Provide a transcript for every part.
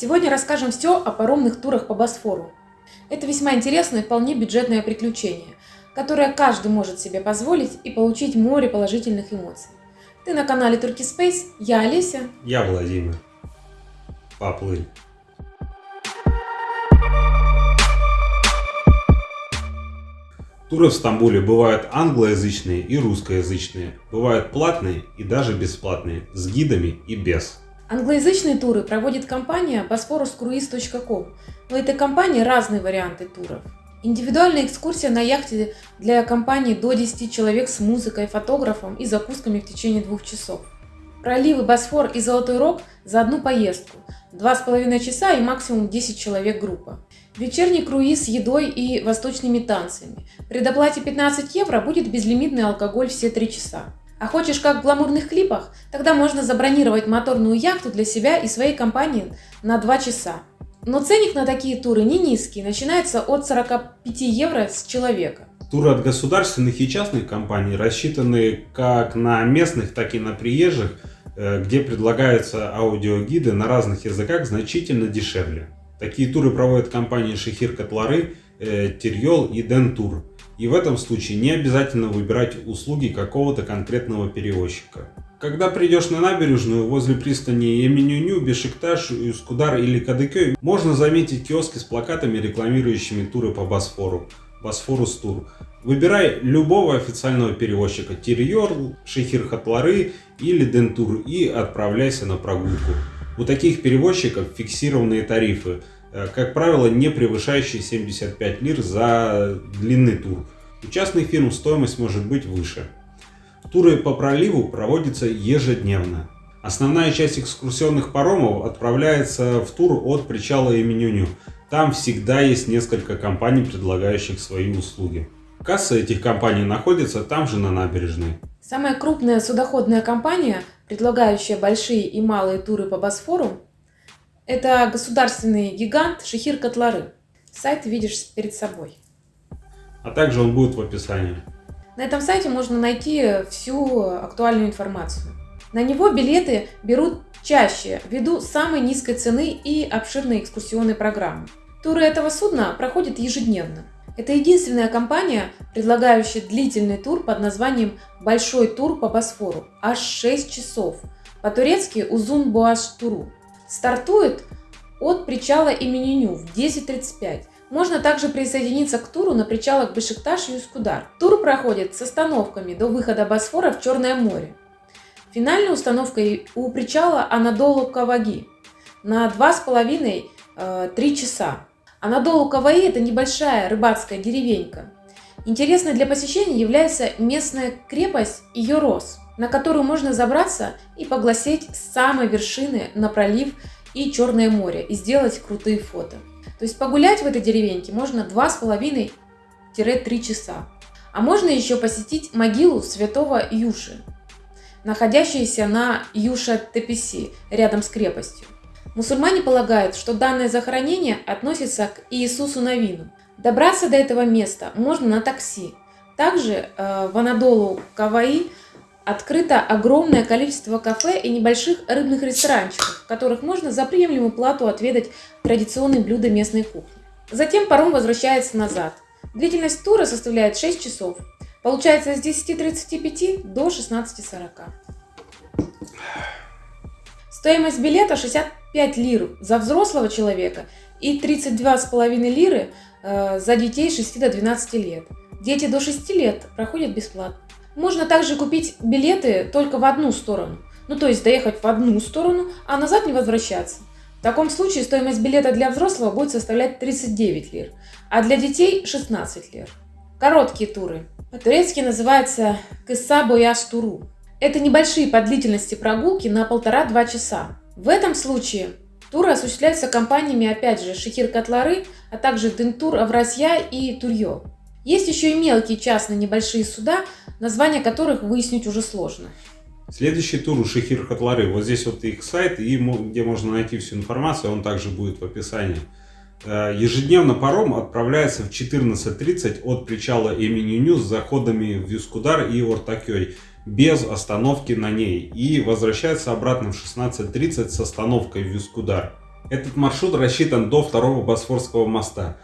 Сегодня расскажем все о паромных турах по Босфору. Это весьма интересное и вполне бюджетное приключение, которое каждый может себе позволить и получить море положительных эмоций. Ты на канале Turkey Space, я Олеся. Я Владимир. Поплыль. Туры в Стамбуле бывают англоязычные и русскоязычные, бывают платные и даже бесплатные, с гидами и без. Англоязычные туры проводит компания bosphoruscruise.com. У этой компании разные варианты туров. Индивидуальная экскурсия на яхте для компании до 10 человек с музыкой, фотографом и закусками в течение двух часов. Проливы Босфор и Золотой Рог за одну поездку. Два с половиной часа и максимум 10 человек группа. Вечерний круиз с едой и восточными танцами. При доплате 15 евро будет безлимитный алкоголь все 3 часа. А хочешь как в гламурных клипах? Тогда можно забронировать моторную яхту для себя и своей компании на 2 часа. Но ценник на такие туры не низкий, начинается от 45 евро с человека. Туры от государственных и частных компаний рассчитаны как на местных, так и на приезжих, э, где предлагаются аудиогиды на разных языках значительно дешевле. Такие туры проводят компании Шехир Котлары, э, Терьол и Дентур. И в этом случае не обязательно выбирать услуги какого-то конкретного перевозчика. Когда придешь на набережную возле пристани Еминюню, Бешикташ, Юскудар или Кадыкёй, можно заметить киоски с плакатами, рекламирующими туры по Босфору. Босфорус Тур. Выбирай любого официального перевозчика Тирьор, Шехир Хатлары или Дентур и отправляйся на прогулку. У таких перевозчиков фиксированные тарифы, как правило, не превышающие 75 лир за длинный тур. У частных фирм стоимость может быть выше. Туры по проливу проводятся ежедневно. Основная часть экскурсионных паромов отправляется в тур от причала Именюню. Там всегда есть несколько компаний, предлагающих свои услуги. Касса этих компаний находится там же на набережной. Самая крупная судоходная компания, предлагающая большие и малые туры по Босфору, это государственный гигант Шехир Котлары. Сайт видишь перед собой. А также он будет в описании. На этом сайте можно найти всю актуальную информацию. На него билеты берут чаще ввиду самой низкой цены и обширной экскурсионной программы. Туры этого судна проходят ежедневно. Это единственная компания, предлагающая длительный тур под названием «Большой тур по Босфору» аж 6 часов, по-турецки «Узун Буаш Туру». Стартует от причала имени Ню в 10.35. Можно также присоединиться к туру на причалах Бешикташ и Юскудар. Тур проходит с остановками до выхода Босфора в Черное море. Финальной установкой у причала Анадолу Каваги на 2,5-3 э, часа. Анадолу Каваи – это небольшая рыбацкая деревенька. Интересной для посещения является местная крепость Йорос, на которую можно забраться и поглазеть с самой вершины на пролив и Черное море и сделать крутые фото. То есть погулять в этой деревеньке можно 2,5-3 часа. А можно еще посетить могилу святого Юши, находящуюся на Юша-Тепеси, рядом с крепостью. Мусульмане полагают, что данное захоронение относится к Иисусу Навину. Добраться до этого места можно на такси. Также э, в Анадолу Каваи открыто огромное количество кафе и небольших рыбных ресторанчиков, в которых можно за приемлемую плату отведать традиционные блюда местной кухни. Затем паром возвращается назад. Длительность тура составляет 6 часов. Получается с 10.35 до 16.40. Стоимость билета 65 лир за взрослого человека и 32,5 лиры э, за детей 6 до 12 лет. Дети до 6 лет проходят бесплатно. Можно также купить билеты только в одну сторону. Ну, то есть доехать в одну сторону, а назад не возвращаться. В таком случае стоимость билета для взрослого будет составлять 39 лир, а для детей 16 лир. Короткие туры. По-турецки называется «Кыса Бояш Туру». Это небольшие по длительности прогулки на полтора-два часа. В этом случае туры осуществляются компаниями, опять же, Шехир Котлары, а также Дентур Авразья и Турьё. Есть еще и мелкие частные небольшие суда, названия которых выяснить уже сложно. Следующий тур у Шехир Котлары. Вот здесь вот их сайт, и где можно найти всю информацию, он также будет в описании. Э, ежедневно паром отправляется в 14.30 от причала Эминюню с заходами в Юскудар и Ортакёй без остановки на ней и возвращается обратно в 16.30 с остановкой в Юскудар. Этот маршрут рассчитан до второго Босфорского моста.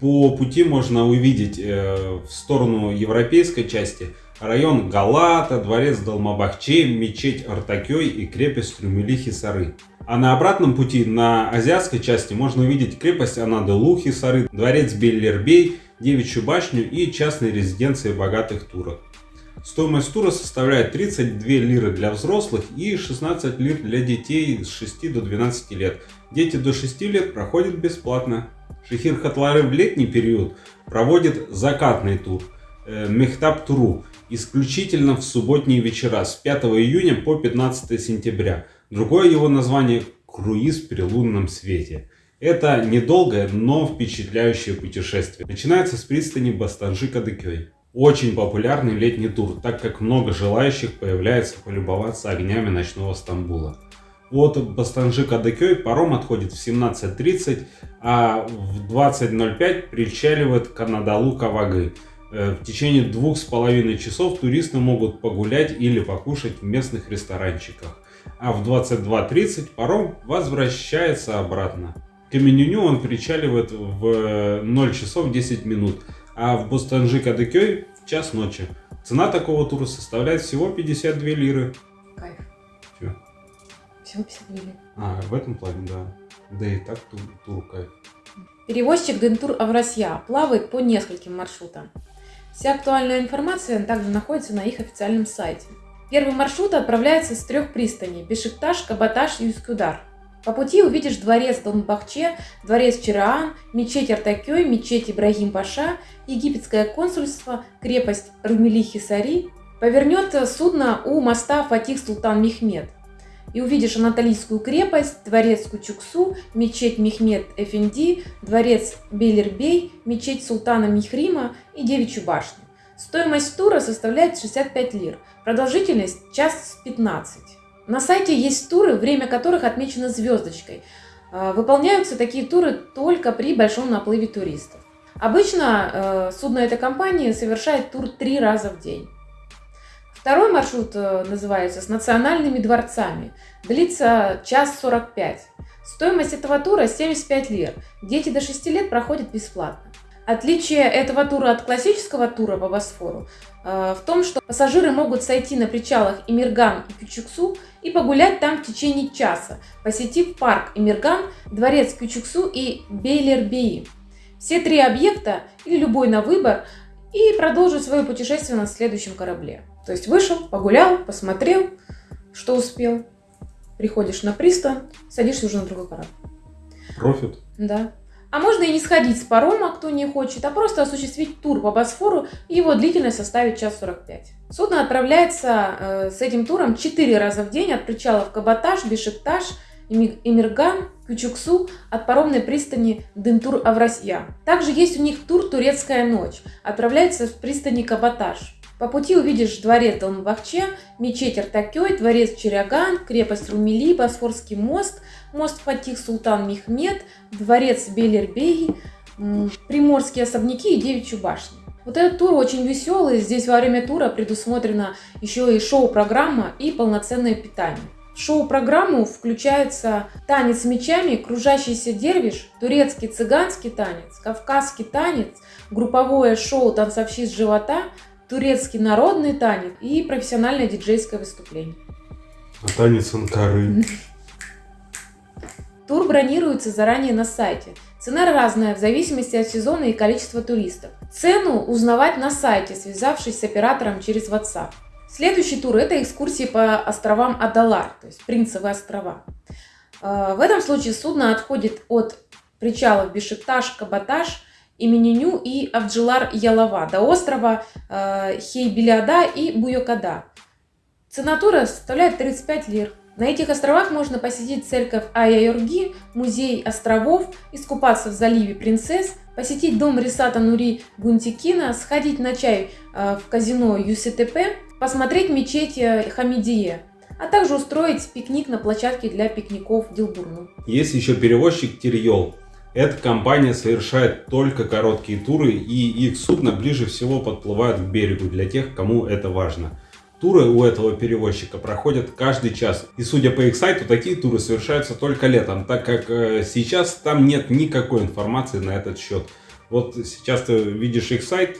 По пути можно увидеть э, в сторону европейской части район Галата, дворец Далмабахче, мечеть Артакёй и крепость Рюмели-Хисары. А на обратном пути на азиатской части можно увидеть крепость Анаделу-Хисары, дворец Беллербей, девичью башню и частные резиденции богатых турок. Стоимость тура составляет 32 лиры для взрослых и 16 лир для детей с 6 до 12 лет. Дети до 6 лет проходят бесплатно. Шехир Хатлары в летний период проводит закатный тур э, Мехтаб Туру исключительно в субботние вечера с 5 июня по 15 сентября. Другое его название – круиз при лунном свете. Это недолгое, но впечатляющее путешествие. Начинается с пристани Бастанжи-Кадыкёй. Очень популярный летний тур, так как много желающих появляется полюбоваться огнями ночного Стамбула. От Бастанжи Кадыкёй паром отходит в 17.30, а в 20.05 причаливает к Анадолу Кавагы. Э, в течение двух с половиной часов туристы могут погулять или покушать в местных ресторанчиках. А в 22.30 паром возвращается обратно. К Каменюню он причаливает в 0 часов 10 минут, а в Бостанжи Кадыкёй в час ночи. Цена такого тура составляет всего 52 лиры. Кайф. Чё? Всего 52 лиры. А, в этом плане, да. Да и так тур, тур кайф. Перевозчик Дентур Авросья плавает по нескольким маршрутам. Вся актуальная информация также находится на их официальном сайте. Первый маршрут отправляется с трех пристаней – Бешикташ, Кабаташ и Юскудар. По пути увидишь дворец Донбахче, дворец Чираан, мечеть Артакёй, мечеть Ибрагим Паша, египетское консульство, крепость Румели-Хисари. Повернет судно у моста Фатих Султан Мехмед. И увидишь Анатолийскую крепость, дворец Кучуксу, мечеть Мехмед Эфенди, дворец Белербей, мечеть Султана Михрима и Девичью башню. Стоимость тура составляет 65 лир, продолжительность час 15. На сайте есть туры, время которых отмечено звездочкой. А, выполняются такие туры только при большом наплыве туристов. Обычно э, судно этой компании совершает тур три раза в день. Второй маршрут э, называется «С национальными дворцами». Длится час 45. Стоимость этого тура 75 лир. Дети до 6 лет проходят бесплатно. Отличие этого тура от классического тура по Босфору э, в том, что пассажиры могут сойти на причалах Имирган и Кючуксу и погулять там в течение часа, посетив парк Имирган, дворец Кючуксу и Бейлербеи. Все три объекта или любой на выбор и продолжить свое путешествие на следующем корабле. То есть вышел, погулял, посмотрел, что успел, приходишь на пристань, садишься уже на другой корабль. Профит. Да. А можно и не сходить с парома, кто не хочет, а просто осуществить тур по Босфору, и его длительность составит час 45. Судно отправляется э, с этим туром 4 раза в день от причалов Кабаташ, Бешикташ, Эмирган, Кючуксу от паромной пристани Дентур-Аврасья. Также есть у них тур «Турецкая ночь». Отправляется в пристани Кабаташ. По пути увидишь дворец Долмабахче, мечеть Артакёй, дворец Черяган, крепость Румели, Босфорский мост, мост Фатих Султан Мехмед, дворец Белербеги, приморские особняки и Девичью башню. Вот этот тур очень веселый, здесь во время тура предусмотрена еще и шоу-программа и полноценное питание. В шоу-программу включается танец мечами, кружащийся дервиш, турецкий цыганский танец, кавказский танец, групповое шоу «Танцовщиц живота», турецкий народный танец и профессиональное диджейское выступление. А танец Анкары? Тур бронируется заранее на сайте. Цена разная в зависимости от сезона и количества туристов. Цену узнавать на сайте, связавшись с оператором через WhatsApp. Следующий тур – это экскурсии по островам Адалар, то есть Принцевые острова. Э, в этом случае судно отходит от причалов Бешикташ, Кабаташ имени Ню и Авджилар Ялова до острова э, Хейбелиада и Буйокада. Цена тура составляет 35 лир. На этих островах можно посетить церковь Ая-Юрги, музей островов, искупаться в заливе Принцесс, посетить дом Рисата Нури Гунтикина, сходить на чай э, в казино ЮСТП, посмотреть мечеть э, Хамидие, а также устроить пикник на площадке для пикников Дилбурну. Есть еще перевозчик Тирьол. Эта компания совершает только короткие туры и их судно ближе всего подплывают к берегу для тех, кому это важно. Туры у этого перевозчика проходят каждый час. И судя по их сайту, такие туры совершаются только летом, так как э, сейчас там нет никакой информации на этот счет. Вот сейчас ты видишь их сайт,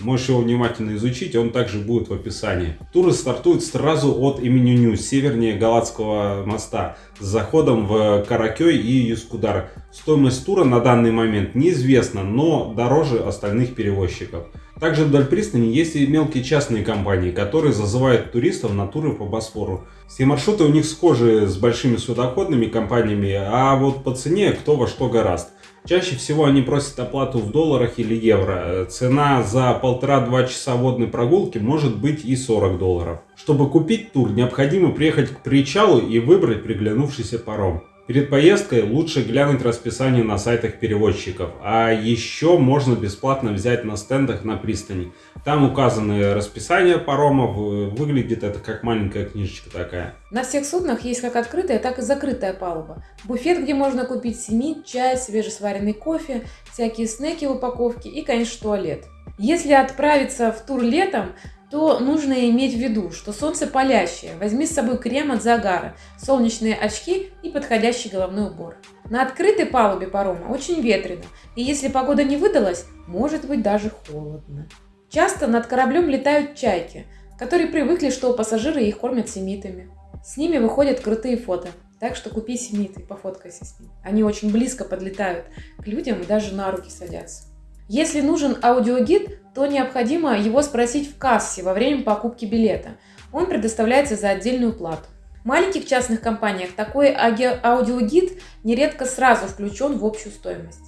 Можешь его внимательно изучить, он также будет в описании. Туры стартуют сразу от Именюню, севернее Галатского моста, с заходом в Каракей и Юскудар. Стоимость тура на данный момент неизвестна, но дороже остальных перевозчиков. Также вдоль пристани есть и мелкие частные компании, которые зазывают туристов на туры по Босфору. Все маршруты у них схожи с большими судоходными компаниями, а вот по цене кто во что гораст. Чаще всего они просят оплату в долларах или евро. Цена за полтора-два часа водной прогулки может быть и 40 долларов. Чтобы купить тур, необходимо приехать к причалу и выбрать приглянувшийся паром. Перед поездкой лучше глянуть расписание на сайтах перевозчиков, а еще можно бесплатно взять на стендах на пристани. Там указаны расписания паромов, выглядит это как маленькая книжечка такая. На всех суднах есть как открытая, так и закрытая палуба. Буфет, где можно купить семит, чай, свежесваренный кофе, всякие снеки в упаковке и, конечно, туалет. Если отправиться в тур летом, то нужно иметь в виду, что солнце палящее. Возьми с собой крем от загара, солнечные очки и подходящий головной убор. На открытой палубе парома очень ветрено, и если погода не выдалась, может быть даже холодно. Часто над кораблем летают чайки, которые привыкли, что пассажиры их кормят семитами. С ними выходят крутые фото, так что купи семиты и пофоткайся с ними. Они очень близко подлетают к людям и даже на руки садятся. Если нужен аудиогид, то необходимо его спросить в кассе во время покупки билета. Он предоставляется за отдельную плату. В маленьких частных компаниях такой аудиогид нередко сразу включен в общую стоимость.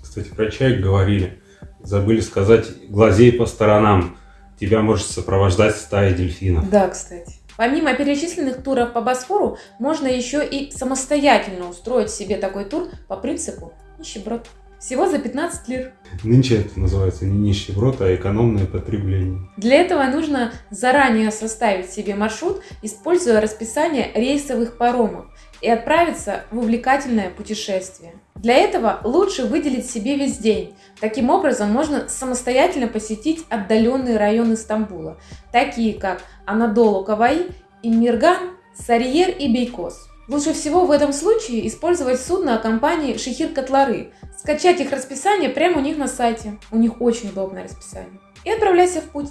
Кстати, про чай говорили. Забыли сказать, глазей по сторонам. Тебя может сопровождать стая дельфинов. Да, кстати. Помимо перечисленных туров по Босфору, можно еще и самостоятельно устроить себе такой тур по принципу нищеброд. Всего за 15 лир. Нынче это называется не нищеброд, а экономное потребление. Для этого нужно заранее составить себе маршрут, используя расписание рейсовых паромов и отправиться в увлекательное путешествие. Для этого лучше выделить себе весь день. Таким образом, можно самостоятельно посетить отдаленные районы Стамбула, такие как Анадолу Кавагы, Эмирган, Сарыер и Бейкос. Лучше всего в этом случае использовать судно компании Шехир Хатлары, скачать их расписание прямо у них на сайте, у них очень удобное расписание, и отправляйся в путь.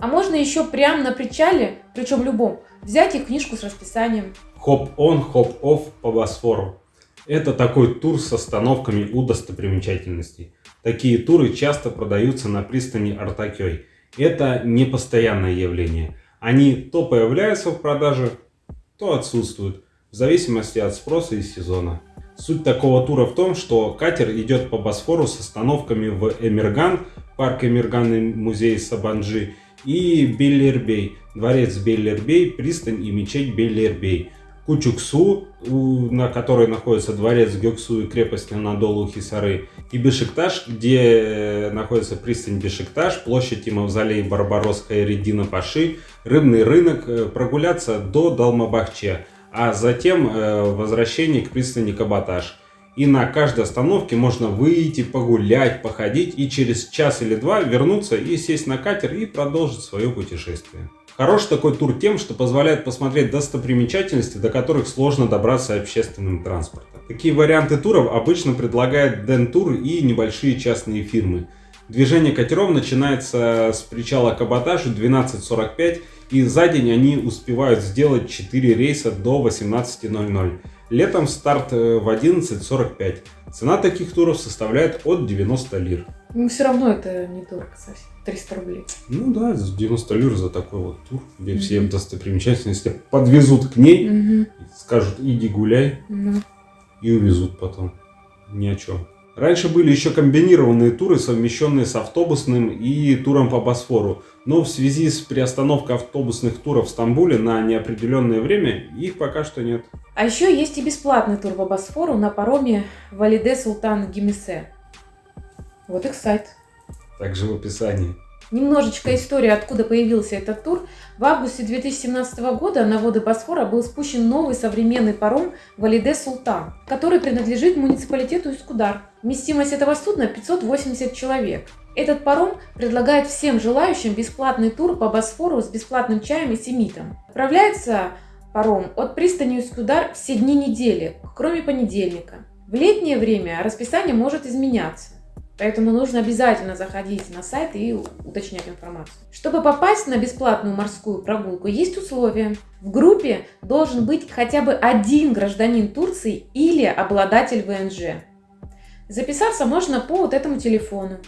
А можно еще прямо на причале, причем любом, взять их книжку с расписанием. Hop-on, hop-off по Босфору. Это такой тур с остановками у достопримечательностей. Такие туры часто продаются на пристани Артакей. Это не постоянное явление. Они то появляются в продаже, то отсутствуют в зависимости от спроса и сезона. Суть такого тура в том, что катер идет по Босфору с остановками в Эмирган, парк Эмирган и музей Сабанджи, и Беллербей, дворец Беллербей, пристань и мечеть Беллербей. Кучуксу, на которой находится дворец Гёксу и крепость Анадолу Хисары, и Бешикташ, где находится пристань Бешикташ, площадь и мавзолей Барбаросская Редина Паши, рыбный рынок, э, прогуляться до Далмабахче, а затем э, возвращение к пристани Каботаж. И на каждой остановке можно выйти, погулять, походить и через час или два вернуться и сесть на катер и продолжить свое путешествие. Хорош такой тур тем, что позволяет посмотреть достопримечательности, до которых сложно добраться общественным транспортом. Такие варианты туров обычно предлагают Ден-тур и небольшие частные фирмы. Движение катеров начинается с причала Каботаж в 12.45 и за день они успевают сделать 4 рейса до 18.00. Летом старт э, в 11.45. Цена таких туров составляет от 90 лир. Ну, все равно это недорого совсем. 300 рублей. Ну да, 90 лир за такой вот тур, где mm-hmm. все достопримечательности подвезут к ней, mm-hmm. скажут иди гуляй mm-hmm. и увезут потом. Ни о чем. Раньше были еще комбинированные туры, совмещенные с автобусным и туром по Босфору. Но в связи с приостановкой автобусных туров в Стамбуле на неопределенное время их пока что нет. А еще есть и бесплатный тур по Босфору на пароме Валиде Султан Гимисе. Вот их сайт. Также в описании. Немножечко истории, откуда появился этот тур. В августе 2017 года на воды Босфора был спущен новый современный паром Валиде Султан, который принадлежит муниципалитету Искудар. Вместимость этого судна 580 человек. Этот паром предлагает всем желающим бесплатный тур по Босфору с бесплатным чаем и семитом. Отправляется паром от пристани Усть-Кудар все дни недели, кроме понедельника. В летнее время расписание может изменяться. Поэтому нужно обязательно заходить на сайт и уточнять информацию. Чтобы попасть на бесплатную морскую прогулку, есть условия. В группе должен быть хотя бы один гражданин Турции или обладатель ВНЖ. Записаться можно по вот этому телефону.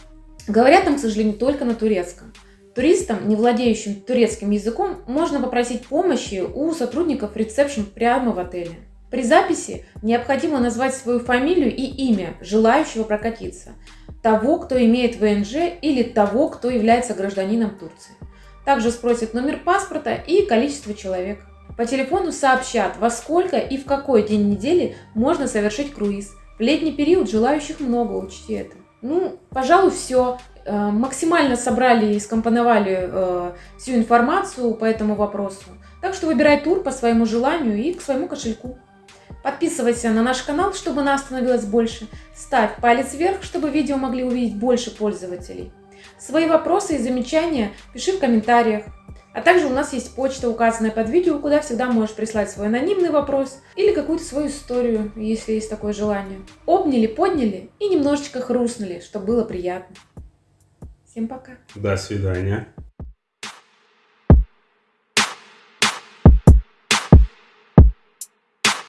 Говорят там, к сожалению, только на турецком. Туристам, не владеющим турецким языком, можно попросить помощи у сотрудников ресепшн прямо в отеле. При записи необходимо назвать свою фамилию и имя желающего прокатиться – того, кто имеет ВНЖ или того, кто является гражданином Турции. Также спросят номер паспорта и количество человек. По телефону сообщат, во сколько и в какой день недели можно совершить круиз. В летний период желающих много, учти это. Ну, пожалуй, все. Э, максимально собрали и скомпоновали э, всю информацию по этому вопросу. Так что выбирай тур по своему желанию и к своему кошельку. Подписывайся на наш канал, чтобы нас становилось больше. Ставь палец вверх, чтобы видео могли увидеть больше пользователей. Свои вопросы и замечания пиши в комментариях. А также у нас есть почта, указанная под видео, куда всегда можешь прислать свой анонимный вопрос или какую-то свою историю, если есть такое желание. Обняли, подняли и немножечко хрустнули, чтобы было приятно. Всем пока. До свидания.